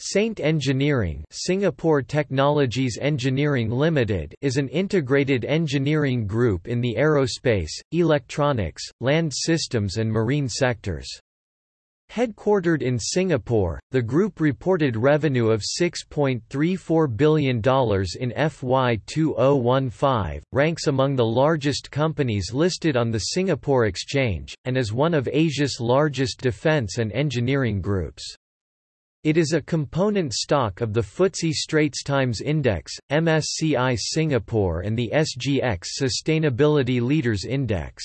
Saint Engineering Singapore Technologies Engineering Limited is an integrated engineering group in the aerospace, electronics, land systems and marine sectors. Headquartered in Singapore, the group reported revenue of $6.34 billion in FY 2015, ranks among the largest companies listed on the Singapore Exchange, and is one of Asia's largest defence and engineering groups. It is a component stock of the FTSE Straits Times Index, MSCI Singapore and the SGX Sustainability Leaders Index.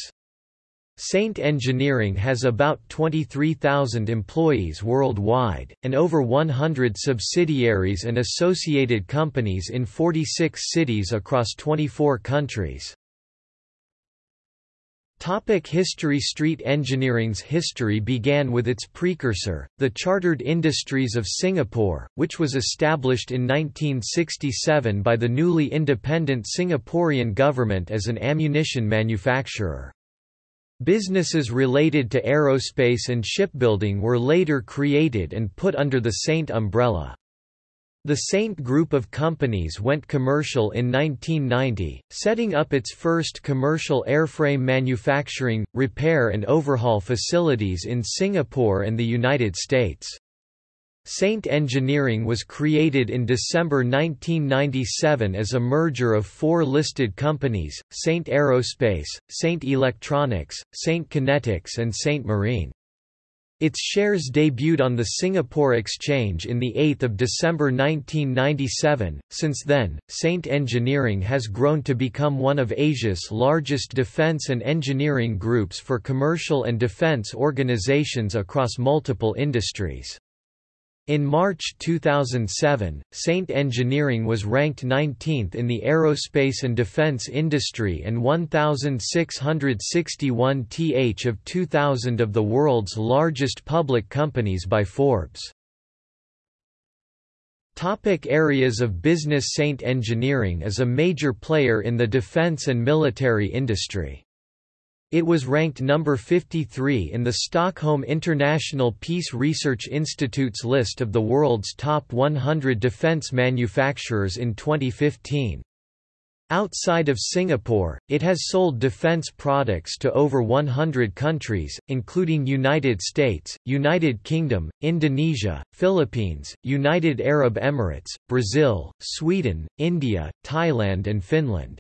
Saint Engineering has about 23,000 employees worldwide, and over 100 subsidiaries and associated companies in 46 cities across 24 countries. Topic history Street engineering's history began with its precursor, the Chartered Industries of Singapore, which was established in 1967 by the newly independent Singaporean government as an ammunition manufacturer. Businesses related to aerospace and shipbuilding were later created and put under the Saint umbrella. The Saint Group of companies went commercial in 1990, setting up its first commercial airframe manufacturing, repair and overhaul facilities in Singapore and the United States. Saint Engineering was created in December 1997 as a merger of four listed companies, Saint Aerospace, Saint Electronics, Saint Kinetics and Saint Marine. Its shares debuted on the Singapore Exchange in 8 December 1997. Since then, Saint Engineering has grown to become one of Asia's largest defence and engineering groups for commercial and defence organisations across multiple industries. In March 2007, Saint Engineering was ranked 19th in the aerospace and defense industry and 1,661 th of 2,000 of the world's largest public companies by Forbes. Topic areas of business Saint Engineering is a major player in the defense and military industry. It was ranked number 53 in the Stockholm International Peace Research Institute's list of the world's top 100 defense manufacturers in 2015. Outside of Singapore, it has sold defense products to over 100 countries, including United States, United Kingdom, Indonesia, Philippines, United Arab Emirates, Brazil, Sweden, India, Thailand and Finland.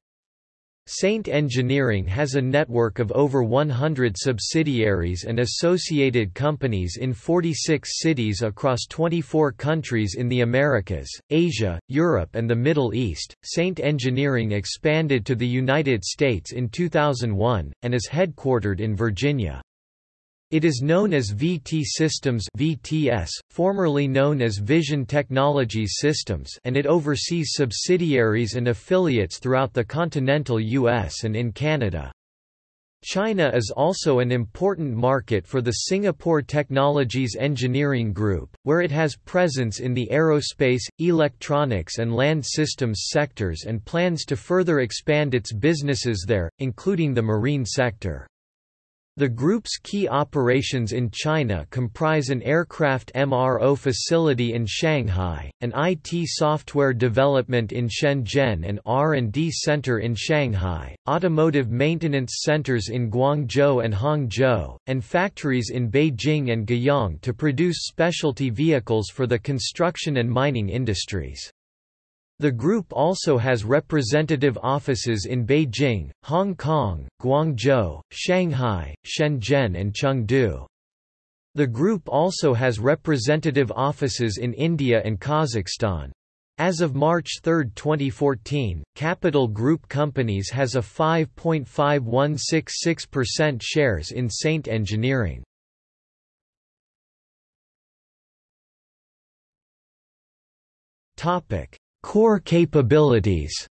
Saint Engineering has a network of over 100 subsidiaries and associated companies in 46 cities across 24 countries in the Americas, Asia, Europe, and the Middle East. Saint Engineering expanded to the United States in 2001 and is headquartered in Virginia. It is known as VT Systems VTS, formerly known as Vision Technologies Systems and it oversees subsidiaries and affiliates throughout the continental US and in Canada. China is also an important market for the Singapore Technologies Engineering Group, where it has presence in the aerospace, electronics and land systems sectors and plans to further expand its businesses there, including the marine sector. The group's key operations in China comprise an aircraft MRO facility in Shanghai, an IT software development in Shenzhen and R&D center in Shanghai, automotive maintenance centers in Guangzhou and Hangzhou, and factories in Beijing and Guiyang to produce specialty vehicles for the construction and mining industries. The group also has representative offices in Beijing, Hong Kong, Guangzhou, Shanghai, Shenzhen and Chengdu. The group also has representative offices in India and Kazakhstan. As of March 3, 2014, Capital Group Companies has a 5.5166% shares in Saint Engineering. Topic: Core capabilities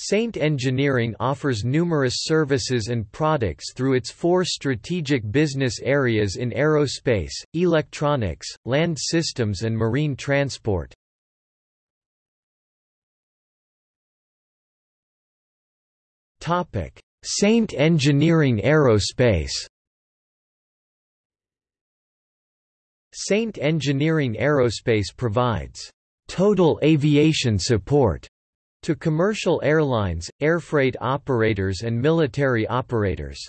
Saint Engineering offers numerous services and products through its four strategic business areas in aerospace, electronics, land systems and marine transport. Saint Engineering Aerospace Saint Engineering Aerospace provides total aviation support to commercial airlines, airfreight operators and military operators.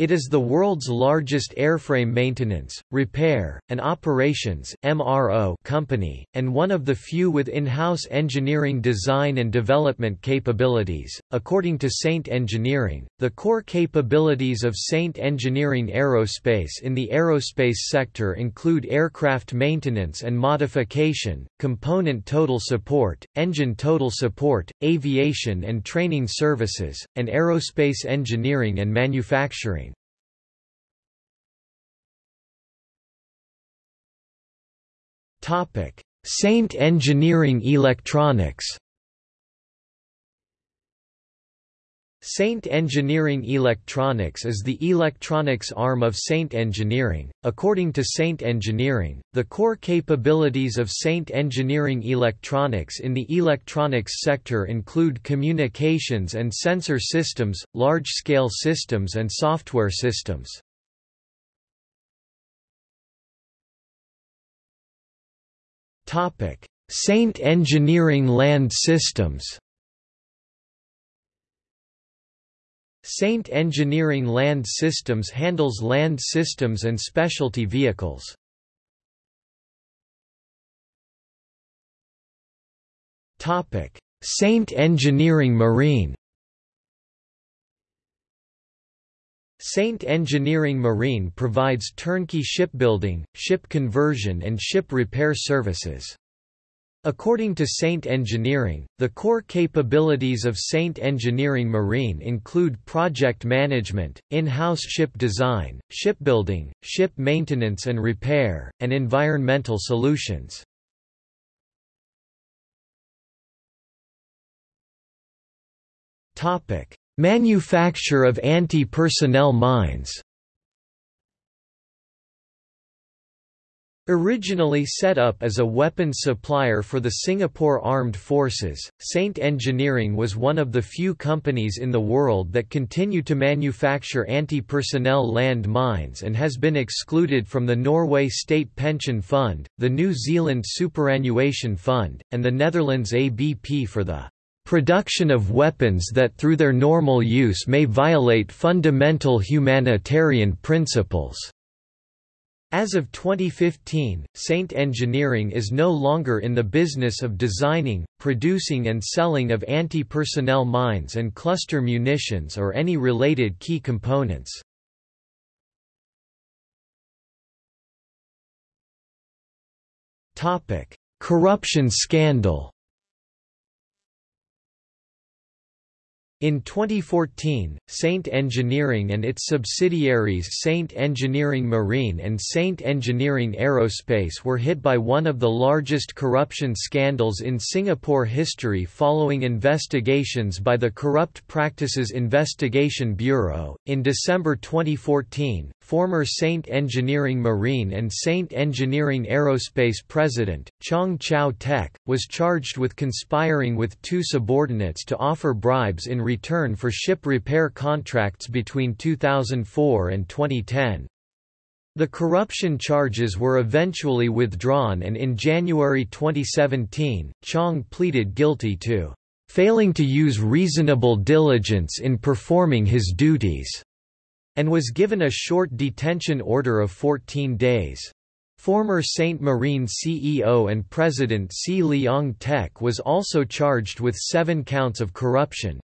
It is the world's largest airframe maintenance, repair, and operations (MRO) company, and one of the few with in-house engineering design and development capabilities. According to Saint Engineering, the core capabilities of Saint Engineering Aerospace in the aerospace sector include aircraft maintenance and modification, component total support, engine total support, aviation and training services, and aerospace engineering and manufacturing. Saint Engineering Electronics. Saint Engineering Electronics is the electronics arm of Saint Engineering. According to Saint Engineering, the core capabilities of Saint Engineering Electronics in the electronics sector include communications and sensor systems, large-scale systems and software systems. Saint Engineering Land Systems Saint Engineering Land Systems handles land systems and specialty vehicles. Saint Engineering Marine Saint Engineering Marine provides turnkey shipbuilding, ship conversion and ship repair services. According to Saint Engineering, the core capabilities of Saint Engineering Marine include project management, in-house ship design, shipbuilding, ship maintenance and repair, and environmental solutions. Topic: Manufacture of anti-personnel mines. Originally set up as a weapons supplier for the Singapore Armed Forces, Saint Engineering was one of the few companies in the world that continue to manufacture anti-personnel land mines and has been excluded from the Norway State Pension Fund, the New Zealand Superannuation Fund, and the Netherlands ABP for the production of weapons that through their normal use may violate fundamental humanitarian principles. As of 2015, Saint Engineering is no longer in the business of designing, producing and selling of anti-personnel mines and cluster munitions or any related key components. Corruption scandal In 2014, Saint Engineering and its subsidiaries Saint Engineering Marine and Saint Engineering Aerospace were hit by one of the largest corruption scandals in Singapore history following investigations by the Corrupt Practices Investigation Bureau. In December 2014, former Saint Engineering Marine and Saint Engineering Aerospace president, Chong Chow Tek, was charged with conspiring with two subordinates to offer bribes in return for ship repair contracts between 2004 and 2010. The corruption charges were eventually withdrawn and in January 2017, Chong pleaded guilty to failing to use reasonable diligence in performing his duties and was given a short detention order of 14 days. Former Saint Marine CEO and President See Leong Teck was also charged with seven counts of corruption.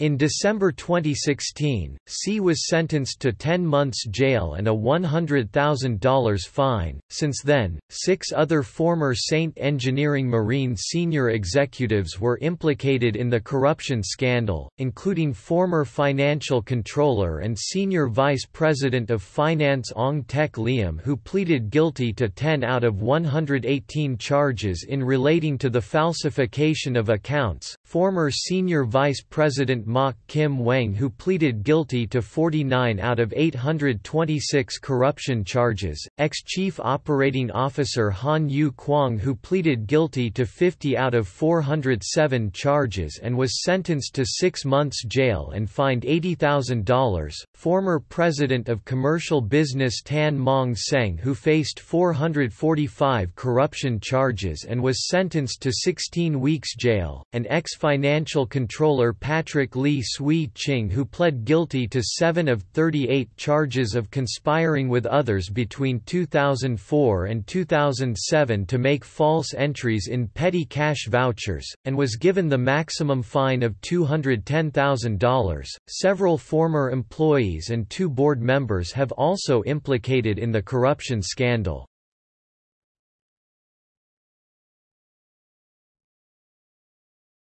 In December 2016, See was sentenced to 10 months jail and a $100,000 fine. Since then, six other former Saint Engineering Marine senior executives were implicated in the corruption scandal, including former financial controller and senior vice president of finance Ong Teck Liam, who pleaded guilty to 10 out of 118 charges in relating to the falsification of accounts. Former senior vice president Mok Kim Wang who pleaded guilty to 49 out of 826 corruption charges, ex-chief operating officer Han Yew Kwang who pleaded guilty to 50 out of 407 charges and was sentenced to six months jail and fined $80,000, former president of commercial business Tan Mong Seng who faced 445 corruption charges and was sentenced to 16 weeks jail, and ex-financial controller Patrick Lee Swee Ching who pled guilty to 7 of 38 charges of conspiring with others between 2004 and 2007 to make false entries in petty cash vouchers, and was given the maximum fine of $210,000. Several former employees and two board members have also implicated in the corruption scandal.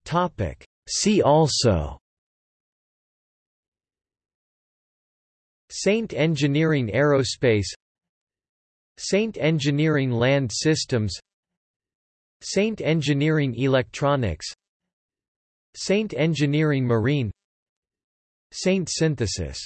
Topic. See also. Saint Engineering Aerospace. Saint Engineering Land Systems. Saint Engineering Electronics. Saint Engineering Marine. Saint Synthesis